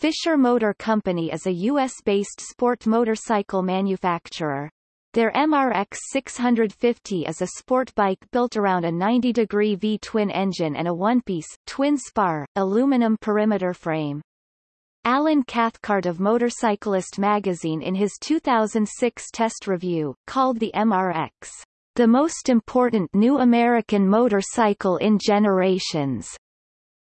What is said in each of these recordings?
Fischer Motor Company is a U.S.-based sport motorcycle manufacturer. Their MRX 650 is a sport bike built around a 90-degree V-twin engine and a one-piece, twin-spar, aluminum perimeter frame. Alan Cathcart of Motorcyclist magazine in his 2006 test review, called the MRX, the most important new American motorcycle in generations.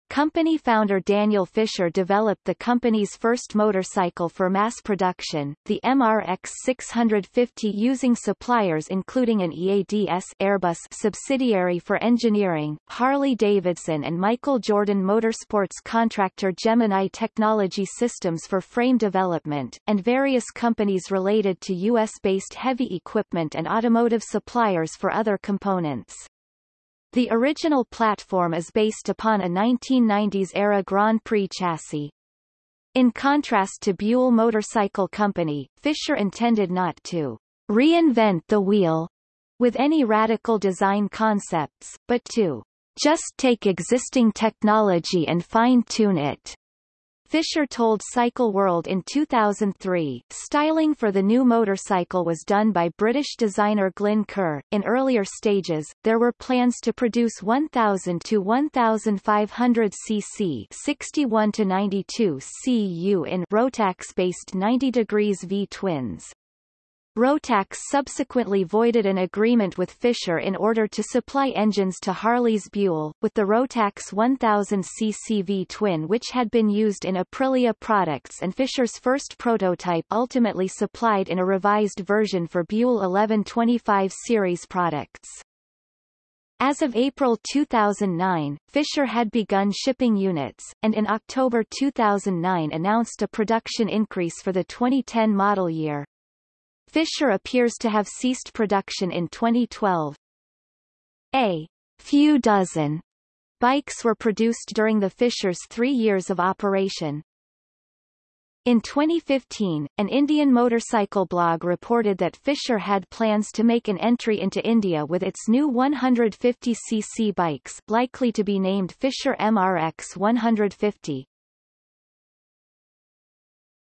Company founder Daniel Fischer developed the company's first motorcycle for mass production, the MRX 650 using suppliers including an EADS Airbus subsidiary for engineering, Harley-Davidson and Michael Jordan Motorsports contractor Gemini Technology Systems for frame development, and various companies related to U.S.-based heavy equipment and automotive suppliers for other components. The original platform is based upon a 1990s-era Grand Prix chassis. In contrast to Buell Motorcycle Company, Fischer intended not to reinvent the wheel with any radical design concepts, but to just take existing technology and fine-tune it. Fischer told Cycle World in 2003, styling for the new motorcycle was done by British designer Glyn Kerr. In earlier stages, there were plans to produce 1000 to 1500 cc 61 to 92 cu in Rotax-based 90 degrees V-twins. Rotax subsequently voided an agreement with Fischer in order to supply engines to Harley's Buell, with the Rotax 1000 cc V twin which had been used in Aprilia products and Fischer's first prototype ultimately supplied in a revised version for Buell 1125 series products. As of April 2009, Fischer had begun shipping units, and in October 2009 announced a production increase for the 2010 model year. Fischer appears to have ceased production in 2012. A few dozen bikes were produced during the Fischer's three years of operation. In 2015, an Indian motorcycle blog reported that Fischer had plans to make an entry into India with its new 150cc bikes likely to be named Fischer MRX 150.